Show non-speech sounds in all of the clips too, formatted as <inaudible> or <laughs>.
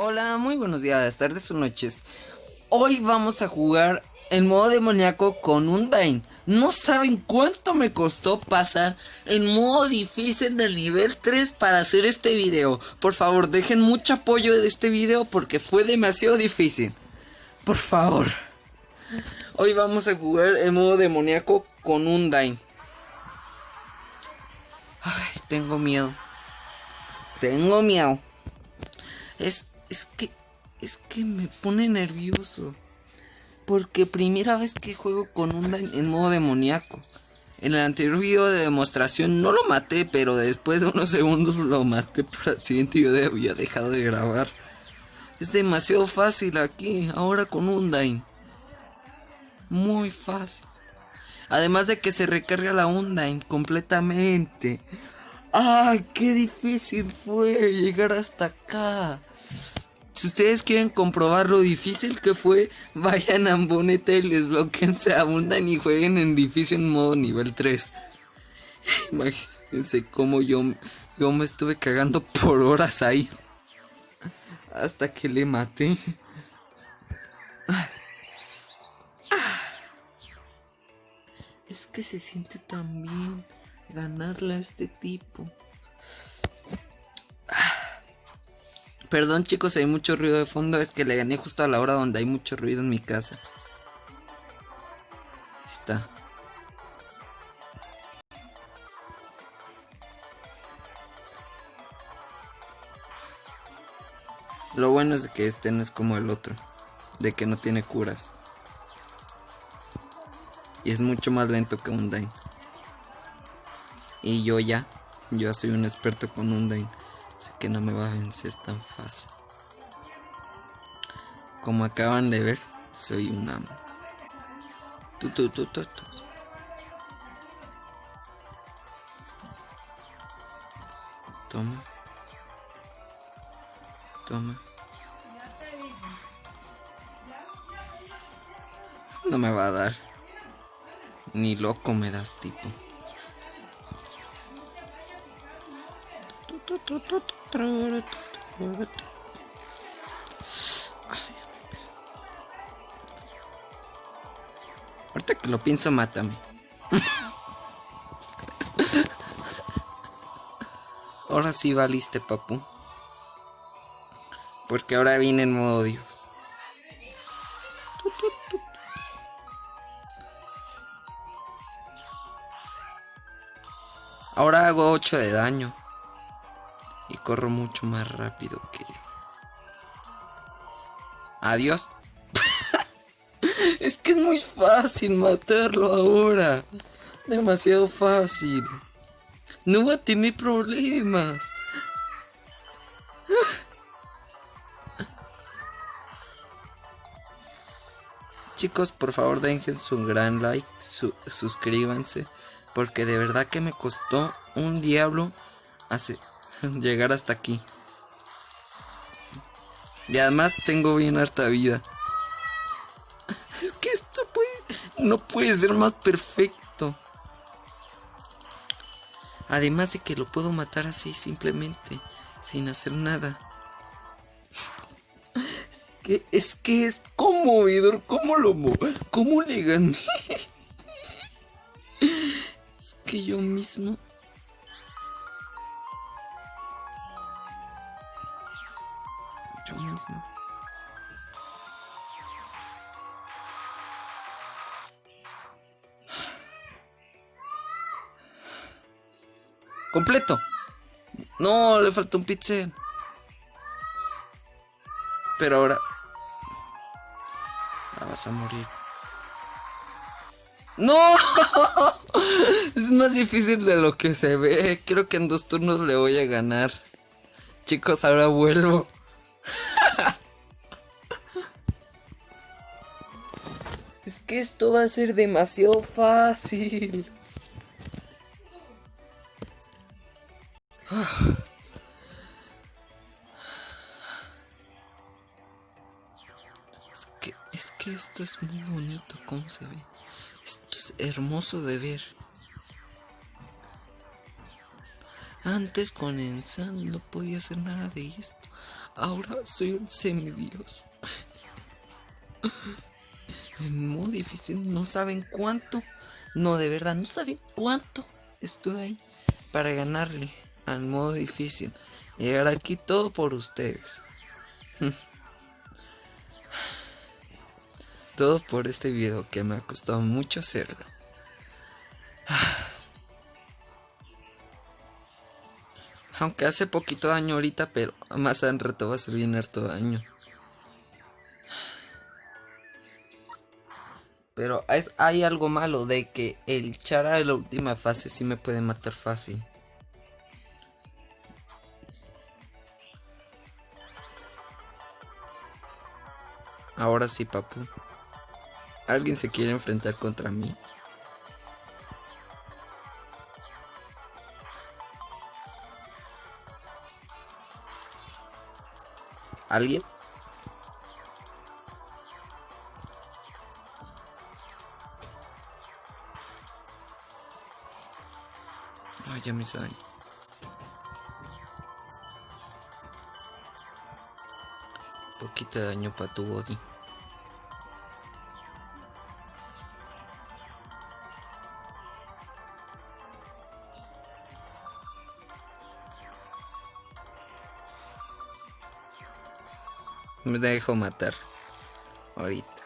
Hola, muy buenos días, tardes o noches. Hoy vamos a jugar en modo demoníaco con un Dain. No saben cuánto me costó pasar en modo difícil del nivel 3 para hacer este video. Por favor, dejen mucho apoyo de este video porque fue demasiado difícil. Por favor. Hoy vamos a jugar en modo demoníaco con un Dain. Ay, tengo miedo. Tengo miedo. Es es que, es que me pone nervioso. Porque primera vez que juego con un en modo demoníaco. En el anterior video de demostración no lo maté, pero después de unos segundos lo maté por accidente y yo había dejado de grabar. Es demasiado fácil aquí, ahora con un Undyne. Muy fácil. Además de que se recarga la Undyne completamente. ¡Ay, qué difícil fue llegar hasta acá! Si ustedes quieren comprobar lo difícil que fue, <laughs> vayan a Boneta y les bloqueen, se abundan y jueguen en difícil en modo nivel 3. <laughs> Imagínense cómo yo, yo me estuve cagando por horas ahí. Hasta que le maté. Es que se siente tan bien ganarle a este tipo. Perdón chicos, hay mucho ruido de fondo, es que le gané justo a la hora donde hay mucho ruido en mi casa. Ahí está. Lo bueno es que este no es como el otro, de que no tiene curas. Y es mucho más lento que un Dain. Y yo ya, yo soy un experto con un Dain que no me va a vencer tan fácil. Como acaban de ver, soy un amo. Tu, tu, tu, tu, Toma. Toma. No me va a dar. Ni loco me das tipo. Ahorita que lo pienso, mátame. ahora sí valiste, papu. Porque ahora viene en modo Dios. Ahora hago 8 de daño corro mucho más rápido que Adiós. <laughs> es que es muy fácil matarlo ahora. Demasiado fácil. No va a tener problemas. <sighs> Chicos, por favor dejen su gran like, suscríbanse, porque de verdad que me costó un diablo hace <laughs> llegar hasta aquí. Y además tengo bien harta vida. <laughs> Es que esto puede, no puede ser más perfecto. Además de que lo puedo matar así simplemente, sin hacer nada. <laughs> Es que es, que es conmovedor, ¿cómo lo cómo le gané? Es que yo mismo Completo. No, le falta un pixel. Pero ahora... Ah, vas a morir. ¡No! <laughs> es más difícil de lo que se ve. Creo que en dos turnos le voy a ganar. Chicos, ahora vuelvo. <laughs> es que esto va a ser demasiado fácil. <sighs> Es que, es que esto es muy bonito, ¿cómo se ve? Esto es hermoso de ver. Antes con Ensan no podía hacer nada de esto. Ahora soy un semidios. <laughs> Modo difícil no saben cuánto. No, de verdad, no saben cuánto estoy ahí para ganarle al modo difícil. Llegar aquí todo por ustedes. <laughs> Todo por este video que me ha costado mucho hacerlo. <sighs> Aunque hace poquito daño ahorita, pero más en reto va a ser bien harto daño. <sighs> Pero es, hay algo malo de que el Chara de la última fase sí me puede matar fácil. Ahora sí, papu. ¿Alguien se quiere enfrentar contra mí? ¿Alguien? Ay, ya me hice Poquito daño para tu body. Me dejo matar. Ahorita.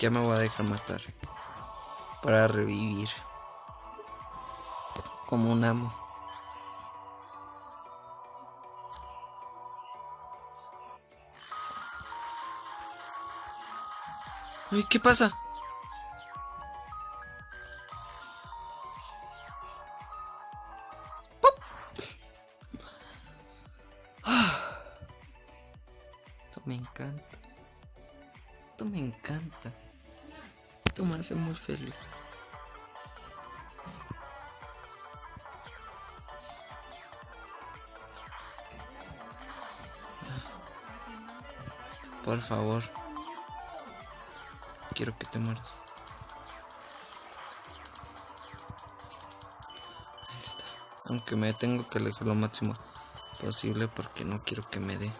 Ya me voy a dejar matar. Para revivir. Como un amo. Ay, ¿qué pasa? Esto me encanta. Esto me encanta. Esto me hace muy feliz. Por favor. Quiero que te mueras. Aunque me tengo que alejar lo máximo posible porque no quiero que me dé.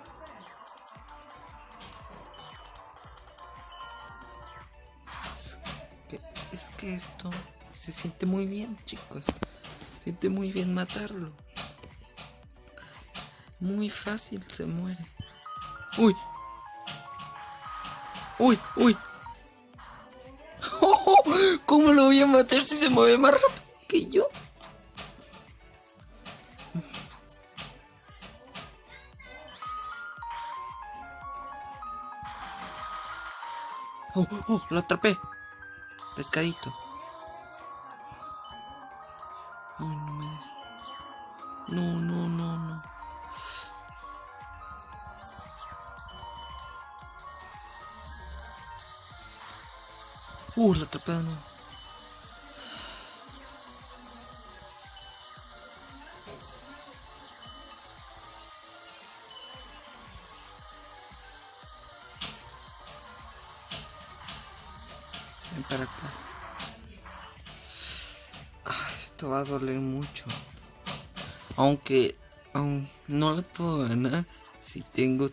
Esto se siente muy bien, chicos. Se siente muy bien matarlo. Muy fácil se muere. Uy. Uy, uy. <laughs> ¿Cómo lo voy a matar si se mueve más rápido que yo? Oh, oh, lo atrapé. Pescadito. Ay, no me. No, no, no, no. Uh, lo atrapé de nuevo. Ah, esto va a doler mucho. Aunque aún no le puedo ganar si tengo...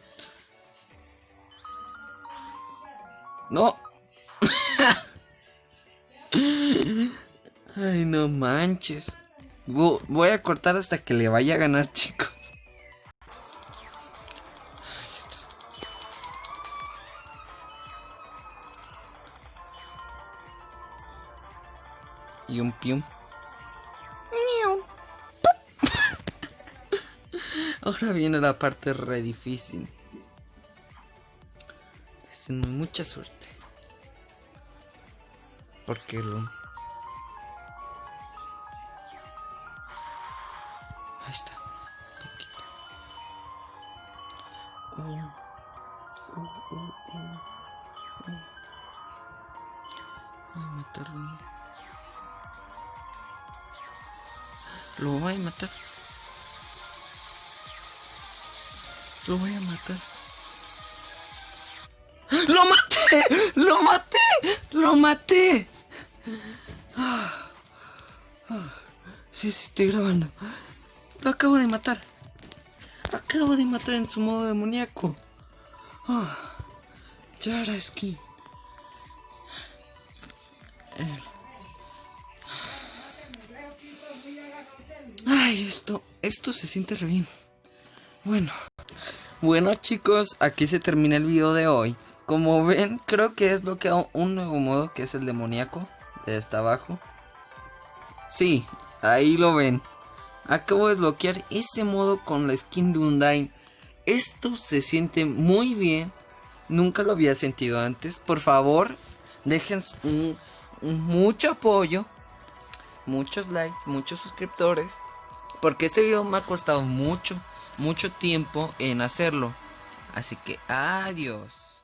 No. <laughs> Ay, no manches. Vo- Voy a cortar hasta que le vaya a ganar, chicos. Y un pium. <laughs> Ahora viene la parte re difícil. Mucha suerte. Porque lo... Ahí está. Poquito. Uh, uh, uh, uh, uh. Voy a matarlo. Lo voy a matar. Lo voy a matar. ¡Lo maté! ¡Lo maté! ¡Lo maté! Sí, sí, estoy grabando. Lo acabo de matar. Acabo de matar en su modo demoníaco. Ah, Yara Skin. Esto, esto se siente re bien. Bueno. Bueno chicos, aquí se termina el video de hoy. Como ven, creo que es lo que un nuevo modo que es el demoníaco. De hasta abajo. Sí, ahí lo ven. Acabo de bloquear ese modo con la skin de Undyne. Esto se siente muy bien. Nunca lo había sentido antes. Por favor, dejen un, mucho apoyo. Muchos likes, muchos suscriptores. Porque este video me ha costado mucho, mucho tiempo en hacerlo. Así que adiós.